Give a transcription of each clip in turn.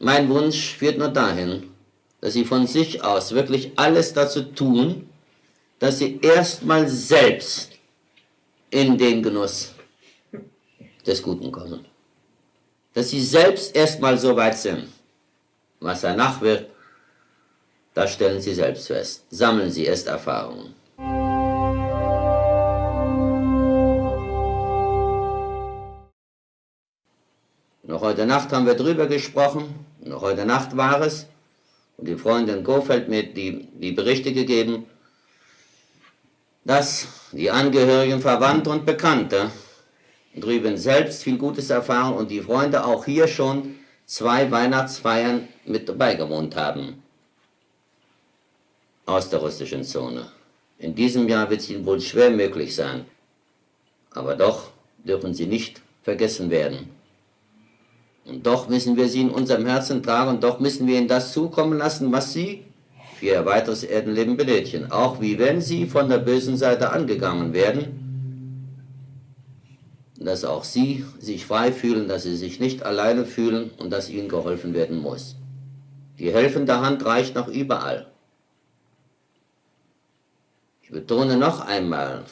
Mein Wunsch führt nur dahin, dass Sie von sich aus wirklich alles dazu tun, dass Sie erstmal selbst in den Genuss des Guten kommen. Dass Sie selbst erstmal so weit sind. Was danach wird, das stellen Sie selbst fest. Sammeln Sie erst Erfahrungen. Noch heute Nacht haben wir drüber gesprochen, noch heute Nacht war es, und die Freundin Gofeld mir die, die Berichte gegeben, dass die Angehörigen, Verwandte und Bekannte drüben selbst viel Gutes erfahren und die Freunde auch hier schon zwei Weihnachtsfeiern mit dabei gewohnt haben aus der russischen Zone. In diesem Jahr wird es ihnen wohl schwer möglich sein, aber doch dürfen sie nicht vergessen werden. Und doch müssen wir sie in unserem Herzen tragen und doch müssen wir ihnen das zukommen lassen, was sie für ihr weiteres Erdenleben benötigen. Auch wie wenn sie von der bösen Seite angegangen werden, dass auch sie sich frei fühlen, dass sie sich nicht alleine fühlen und dass ihnen geholfen werden muss. Die helfende Hand reicht noch überall. Ich betone noch einmal,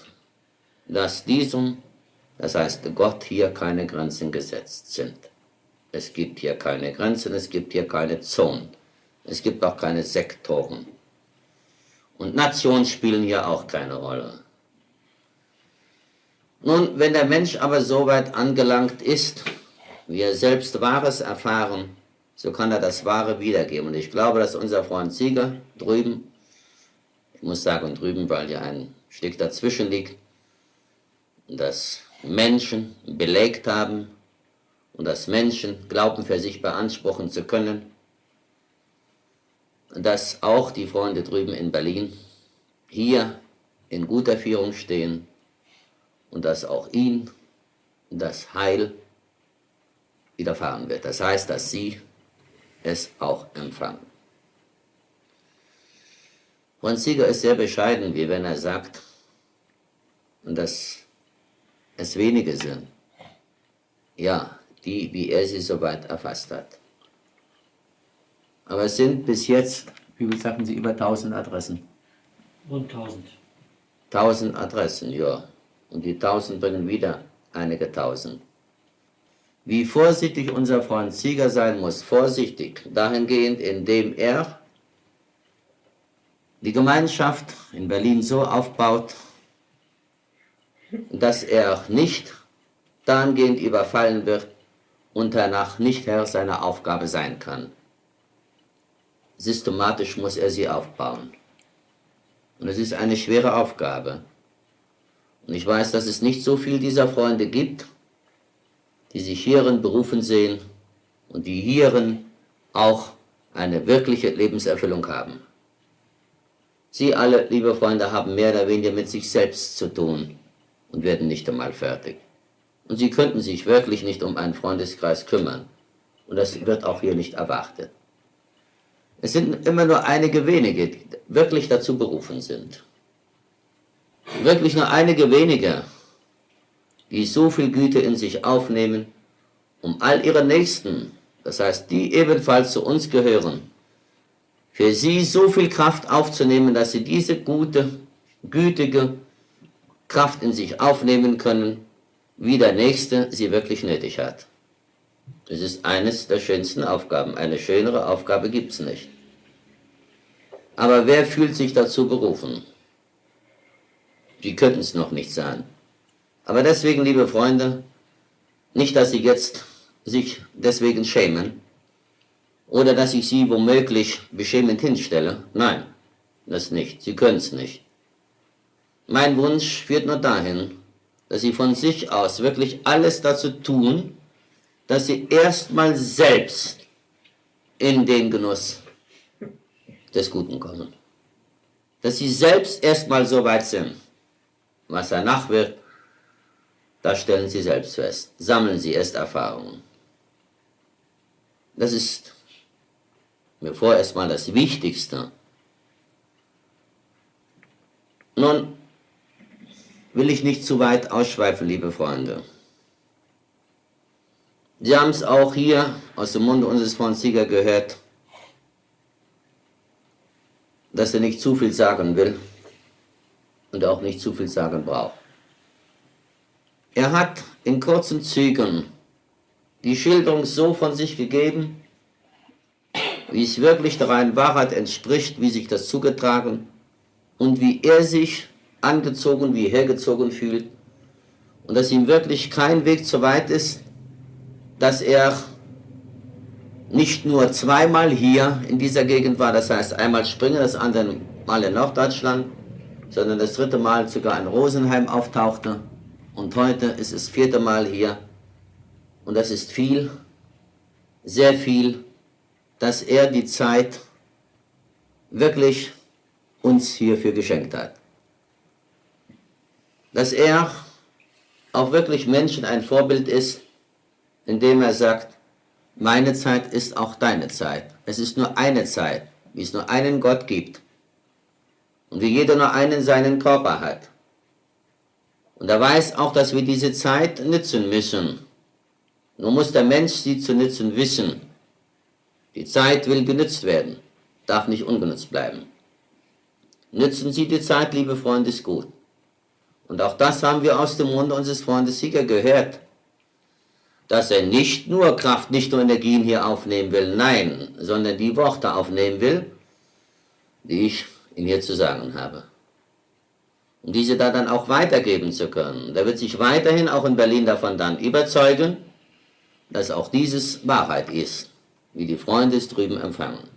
dass diesem, das heißt Gott, hier keine Grenzen gesetzt sind. Es gibt hier keine Grenzen, es gibt hier keine Zonen. Es gibt auch keine Sektoren. Und Nationen spielen hier auch keine Rolle. Nun, wenn der Mensch aber so weit angelangt ist, wie er selbst Wahres erfahren, so kann er das Wahre wiedergeben. Und ich glaube, dass unser Freund Sieger drüben, ich muss sagen drüben, weil ja ein Stück dazwischen liegt, dass Menschen belegt haben, und dass Menschen Glauben für sich beanspruchen zu können, dass auch die Freunde drüben in Berlin hier in guter Führung stehen und dass auch ihnen das Heil widerfahren wird. Das heißt, dass sie es auch empfangen. Franz Sieger ist sehr bescheiden, wie wenn er sagt, dass es wenige sind. Ja, die, wie er sie soweit erfasst hat. Aber es sind bis jetzt, wie viel sagten Sie, über 1000 Adressen? Rund 1000. 1000 Adressen, ja. Und die 1000 bringen wieder einige Tausend. Wie vorsichtig unser Freund Sieger sein muss, vorsichtig, dahingehend, indem er die Gemeinschaft in Berlin so aufbaut, dass er nicht dahingehend überfallen wird, und danach nicht Herr seiner Aufgabe sein kann. Systematisch muss er sie aufbauen. Und es ist eine schwere Aufgabe. Und ich weiß, dass es nicht so viel dieser Freunde gibt, die sich hierin berufen sehen und die hierin auch eine wirkliche Lebenserfüllung haben. Sie alle, liebe Freunde, haben mehr oder weniger mit sich selbst zu tun und werden nicht einmal fertig. Und sie könnten sich wirklich nicht um einen Freundeskreis kümmern. Und das wird auch hier nicht erwartet. Es sind immer nur einige wenige, die wirklich dazu berufen sind. Wirklich nur einige wenige, die so viel Güte in sich aufnehmen, um all ihre Nächsten, das heißt, die ebenfalls zu uns gehören, für sie so viel Kraft aufzunehmen, dass sie diese gute, gütige Kraft in sich aufnehmen können wie der Nächste sie wirklich nötig hat. Es ist eines der schönsten Aufgaben. Eine schönere Aufgabe gibt es nicht. Aber wer fühlt sich dazu berufen? Sie könnten es noch nicht sein. Aber deswegen, liebe Freunde, nicht, dass Sie jetzt sich deswegen schämen oder dass ich Sie womöglich beschämend hinstelle. Nein, das nicht. Sie können es nicht. Mein Wunsch führt nur dahin, dass sie von sich aus wirklich alles dazu tun, dass sie erstmal selbst in den Genuss des Guten kommen. Dass sie selbst erstmal so weit sind. Was danach wird, das stellen sie selbst fest. Sammeln sie erst Erfahrungen. Das ist mir vorerst mal das Wichtigste. Nun, will ich nicht zu weit ausschweifen, liebe Freunde. Sie haben es auch hier aus dem Munde unseres Freundes Sieger gehört, dass er nicht zu viel sagen will und auch nicht zu viel sagen braucht. Er hat in kurzen Zügen die Schilderung so von sich gegeben, wie es wirklich der reinen Wahrheit entspricht, wie sich das zugetragen und wie er sich angezogen, wie hergezogen fühlt. Und dass ihm wirklich kein Weg zu weit ist, dass er nicht nur zweimal hier in dieser Gegend war, das heißt einmal Springen, das andere Mal in Norddeutschland, sondern das dritte Mal sogar in Rosenheim auftauchte. Und heute ist es vierte Mal hier. Und das ist viel, sehr viel, dass er die Zeit wirklich uns hierfür geschenkt hat. Dass er auch wirklich Menschen ein Vorbild ist, indem er sagt, meine Zeit ist auch deine Zeit. Es ist nur eine Zeit, wie es nur einen Gott gibt und wie jeder nur einen seinen Körper hat. Und er weiß auch, dass wir diese Zeit nützen müssen. Nur muss der Mensch sie zu nützen wissen. Die Zeit will genützt werden, darf nicht ungenutzt bleiben. Nützen Sie die Zeit, liebe Freunde, ist gut. Und auch das haben wir aus dem Munde unseres Freundes Sieger gehört, dass er nicht nur Kraft, nicht nur Energien hier aufnehmen will, nein, sondern die Worte aufnehmen will, die ich Ihnen hier zu sagen habe. Um diese da dann auch weitergeben zu können. Der wird sich weiterhin auch in Berlin davon dann überzeugen, dass auch dieses Wahrheit ist, wie die Freunde es drüben empfangen.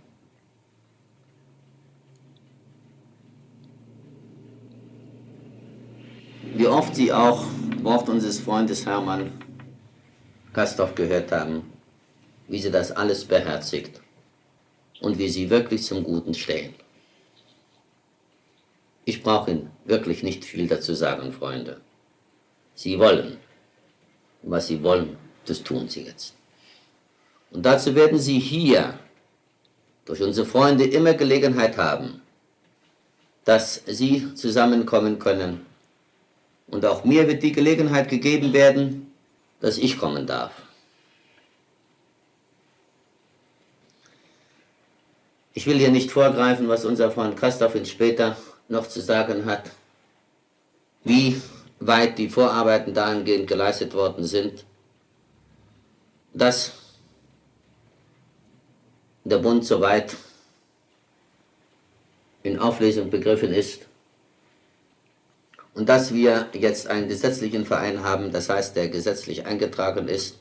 Wie oft Sie auch Wort unseres Freundes Hermann Kastorf gehört haben, wie sie das alles beherzigt und wie sie wirklich zum Guten stehen. Ich brauche Ihnen wirklich nicht viel dazu sagen, Freunde. Sie wollen. Was Sie wollen, das tun Sie jetzt. Und dazu werden Sie hier durch unsere Freunde immer Gelegenheit haben, dass Sie zusammenkommen können. Und auch mir wird die Gelegenheit gegeben werden, dass ich kommen darf. Ich will hier nicht vorgreifen, was unser Freund uns später noch zu sagen hat, wie weit die Vorarbeiten dahingehend geleistet worden sind, dass der Bund soweit in Auflösung begriffen ist und dass wir jetzt einen gesetzlichen Verein haben, das heißt, der gesetzlich eingetragen ist.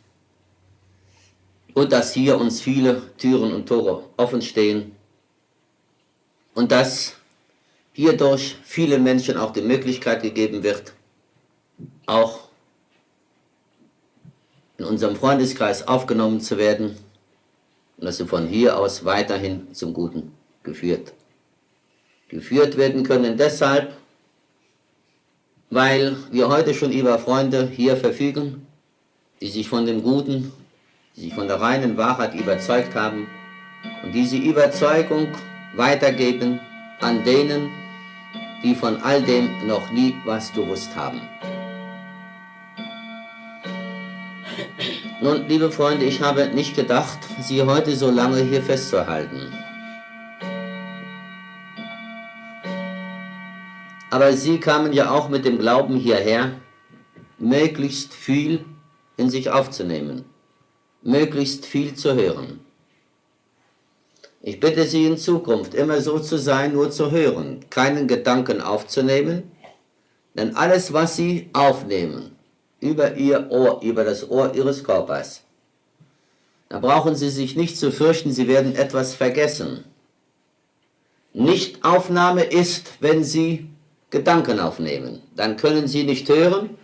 Und dass hier uns viele Türen und Tore offen stehen. Und dass hierdurch vielen Menschen auch die Möglichkeit gegeben wird, auch in unserem Freundeskreis aufgenommen zu werden. Und dass sie von hier aus weiterhin zum Guten geführt. Geführt werden können. Deshalb, weil wir heute schon über Freunde hier verfügen, die sich von dem Guten, die sich von der reinen Wahrheit überzeugt haben und diese Überzeugung weitergeben an denen, die von all dem noch nie was gewusst haben. Nun, liebe Freunde, ich habe nicht gedacht, Sie heute so lange hier festzuhalten. Aber Sie kamen ja auch mit dem Glauben hierher, möglichst viel in sich aufzunehmen, möglichst viel zu hören. Ich bitte Sie in Zukunft immer so zu sein, nur zu hören, keinen Gedanken aufzunehmen, denn alles, was Sie aufnehmen, über Ihr Ohr, über das Ohr Ihres Körpers, da brauchen Sie sich nicht zu fürchten, Sie werden etwas vergessen. Nichtaufnahme ist, wenn Sie Gedanken aufnehmen. Dann können Sie nicht hören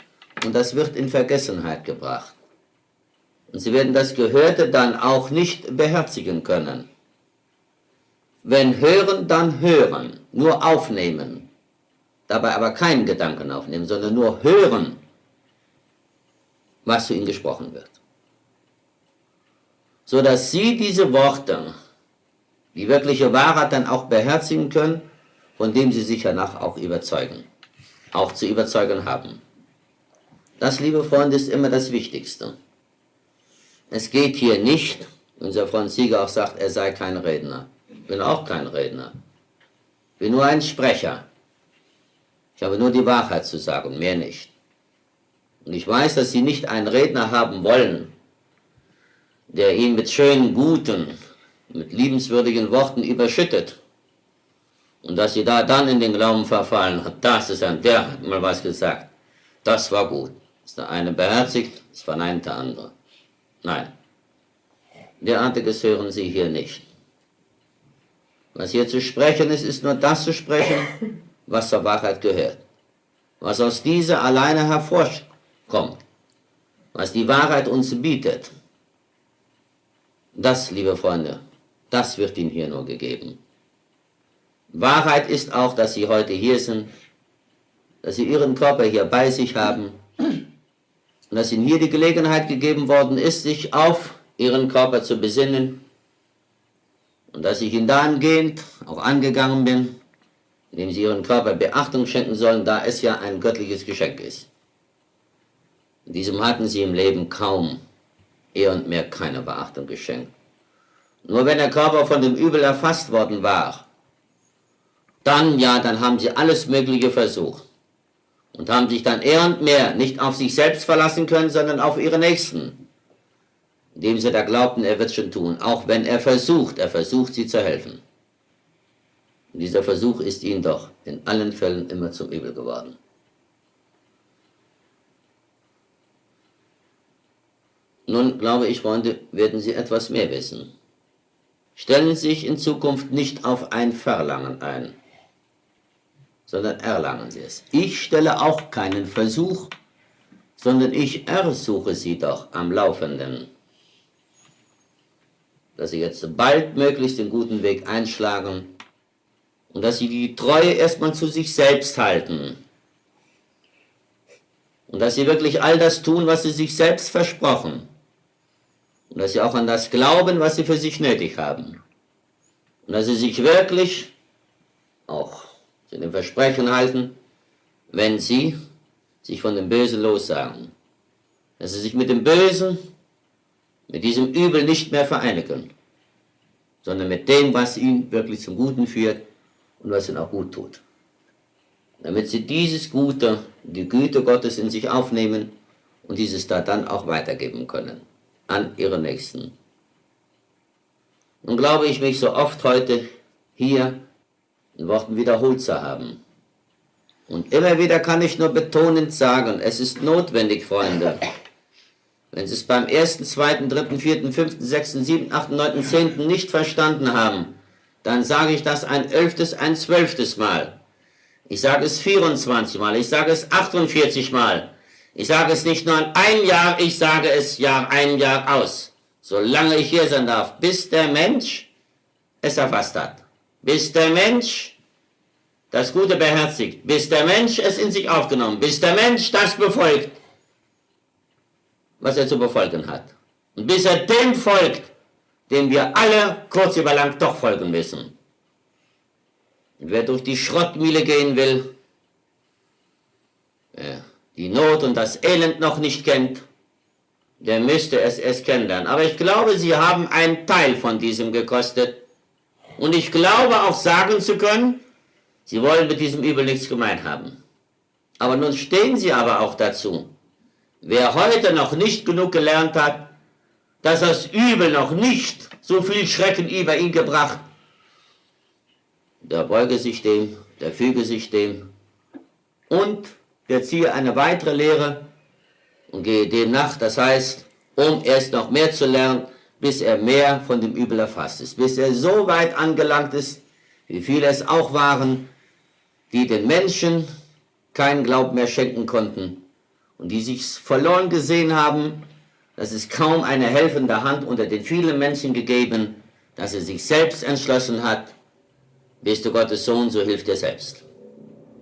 und das wird in Vergessenheit gebracht. Und Sie werden das Gehörte dann auch nicht beherzigen können. Wenn hören, dann hören, nur aufnehmen. Dabei aber keinen Gedanken aufnehmen, sondern nur hören, was zu ihnen gesprochen wird. So dass sie diese Worte, die wirkliche Wahrheit dann auch beherzigen können, von dem sie sich danach auch überzeugen, auch zu überzeugen haben. Das, liebe Freunde, ist immer das Wichtigste. Es geht hier nicht, unser Freund Sieger auch sagt, er sei kein Redner. Ich bin auch kein Redner. Ich bin nur ein Sprecher. Ich habe nur die Wahrheit zu sagen, mehr nicht. Und ich weiß, dass Sie nicht einen Redner haben wollen, der ihn mit schönen, guten, mit liebenswürdigen Worten überschüttet. Und dass Sie da dann in den Glauben verfallen, das ist ein, der hat mal was gesagt. Das war gut. Ist der eine beherzigt, das verneint der andere. Nein. Derartiges hören Sie hier nicht. Was hier zu sprechen ist, ist nur das zu sprechen, was zur Wahrheit gehört. Was aus dieser alleine hervorkommt. Was die Wahrheit uns bietet. Das, liebe Freunde, das wird Ihnen hier nur gegeben. Wahrheit ist auch, dass Sie heute hier sind, dass Sie Ihren Körper hier bei sich haben und dass Ihnen hier die Gelegenheit gegeben worden ist, sich auf Ihren Körper zu besinnen und dass ich Ihnen dahingehend auch angegangen bin, indem Sie Ihren Körper Beachtung schenken sollen, da es ja ein göttliches Geschenk ist. In diesem hatten Sie im Leben kaum, eher und mehr keine Beachtung geschenkt. Nur wenn der Körper von dem Übel erfasst worden war, dann ja, dann haben Sie alles Mögliche versucht und haben sich dann eher und mehr nicht auf sich selbst verlassen können, sondern auf ihre Nächsten, indem sie da glaubten, er wird schon tun, auch wenn er versucht, er versucht, sie zu helfen. Und dieser Versuch ist ihnen doch in allen Fällen immer zum Übel geworden. Nun, glaube ich, Freunde, werden Sie etwas mehr wissen. Stellen Sie sich in Zukunft nicht auf ein Verlangen ein sondern erlangen sie es. Ich stelle auch keinen Versuch, sondern ich ersuche sie doch am Laufenden, dass sie jetzt baldmöglichst den guten Weg einschlagen und dass sie die Treue erstmal zu sich selbst halten. Und dass sie wirklich all das tun, was sie sich selbst versprochen. Und dass sie auch an das glauben, was sie für sich nötig haben. Und dass sie sich wirklich auch zu dem Versprechen halten, wenn sie sich von dem Bösen lossagen. Dass sie sich mit dem Bösen, mit diesem Übel nicht mehr vereinigen, sondern mit dem, was ihn wirklich zum Guten führt und was ihn auch gut tut. Damit sie dieses Gute, die Güte Gottes in sich aufnehmen und dieses da dann auch weitergeben können an ihre Nächsten. Und glaube ich mich so oft heute hier in Worten wiederholt zu haben. Und immer wieder kann ich nur betonend sagen, es ist notwendig, Freunde, wenn Sie es beim ersten, zweiten, dritten, vierten, fünften, sechsten, siebten, achten, neunten, zehnten nicht verstanden haben, dann sage ich das ein elftes, ein zwölftes Mal. Ich sage es 24 Mal, ich sage es 48 Mal. Ich sage es nicht nur ein Jahr, ich sage es Jahr ein, Jahr aus. Solange ich hier sein darf, bis der Mensch es erfasst hat bis der Mensch das Gute beherzigt, bis der Mensch es in sich aufgenommen, bis der Mensch das befolgt, was er zu befolgen hat. Und bis er dem folgt, dem wir alle kurz über lang doch folgen müssen. Und wer durch die Schrottmühle gehen will, wer die Not und das Elend noch nicht kennt, der müsste es erst kennenlernen. Aber ich glaube, Sie haben einen Teil von diesem gekostet, und ich glaube auch sagen zu können, sie wollen mit diesem Übel nichts gemeint haben. Aber nun stehen sie aber auch dazu. Wer heute noch nicht genug gelernt hat, dass das Übel noch nicht so viel Schrecken über ihn gebracht, der beuge sich dem, der füge sich dem und der ziehe eine weitere Lehre und gehe dem nach, das heißt, um erst noch mehr zu lernen, bis er mehr von dem Übel erfasst ist, bis er so weit angelangt ist, wie viele es auch waren, die den Menschen keinen Glauben mehr schenken konnten und die sich verloren gesehen haben, dass es kaum eine helfende Hand unter den vielen Menschen gegeben, dass er sich selbst entschlossen hat, bist du Gottes Sohn, so hilft er selbst.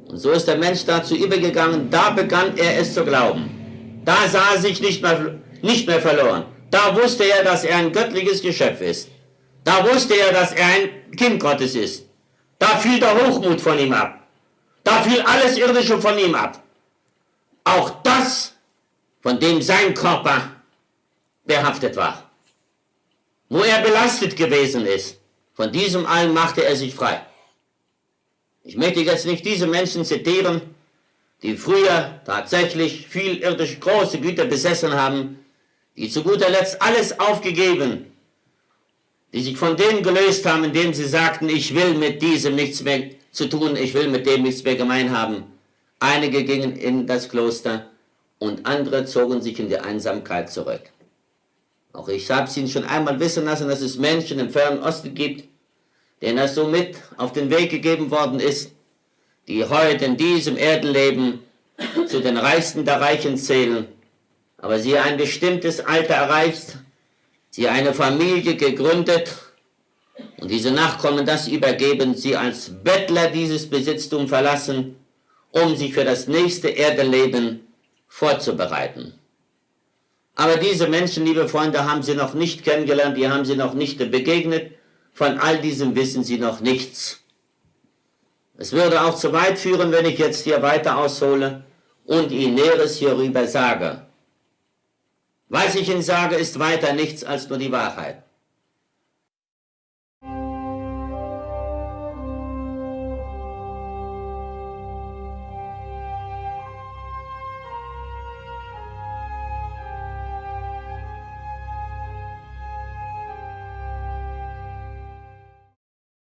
Und so ist der Mensch dazu übergegangen, da begann er es zu glauben. Da sah er sich nicht mehr, nicht mehr verloren. Da wusste er, dass er ein göttliches Geschöpf ist. Da wusste er, dass er ein Kind Gottes ist. Da fiel der Hochmut von ihm ab. Da fiel alles Irdische von ihm ab. Auch das, von dem sein Körper behaftet war, wo er belastet gewesen ist. Von diesem allen machte er sich frei. Ich möchte jetzt nicht diese Menschen zitieren, die früher tatsächlich viel irdische große Güter besessen haben, die zu guter Letzt alles aufgegeben, die sich von dem gelöst haben, indem sie sagten, ich will mit diesem nichts mehr zu tun, ich will mit dem nichts mehr gemein haben. Einige gingen in das Kloster und andere zogen sich in die Einsamkeit zurück. Auch ich habe es Ihnen schon einmal wissen lassen, dass es Menschen im Fernen Osten gibt, denen das so mit auf den Weg gegeben worden ist, die heute in diesem Erdenleben zu den Reichsten der Reichen zählen, aber sie ein bestimmtes Alter erreicht, sie eine Familie gegründet und diese Nachkommen das übergeben, sie als Bettler dieses Besitztum verlassen, um sich für das nächste Erdenleben vorzubereiten. Aber diese Menschen, liebe Freunde, haben sie noch nicht kennengelernt, die haben sie noch nicht begegnet, von all diesem wissen sie noch nichts. Es würde auch zu weit führen, wenn ich jetzt hier weiter aushole und Ihnen Näheres hierüber sage. Was ich Ihnen sage, ist weiter nichts als nur die Wahrheit.